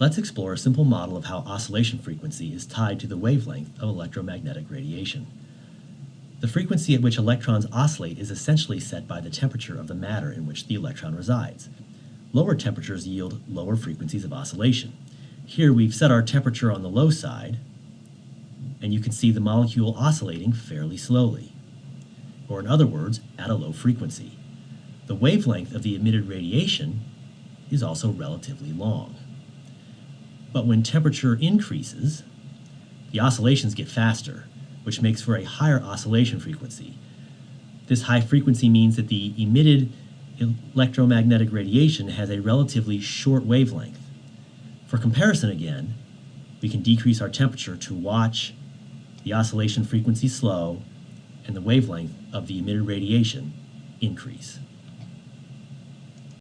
Let's explore a simple model of how oscillation frequency is tied to the wavelength of electromagnetic radiation. The frequency at which electrons oscillate is essentially set by the temperature of the matter in which the electron resides. Lower temperatures yield lower frequencies of oscillation. Here we've set our temperature on the low side, and you can see the molecule oscillating fairly slowly, or in other words, at a low frequency. The wavelength of the emitted radiation is also relatively long. But when temperature increases, the oscillations get faster, which makes for a higher oscillation frequency. This high frequency means that the emitted electromagnetic radiation has a relatively short wavelength. For comparison again, we can decrease our temperature to watch the oscillation frequency slow and the wavelength of the emitted radiation increase.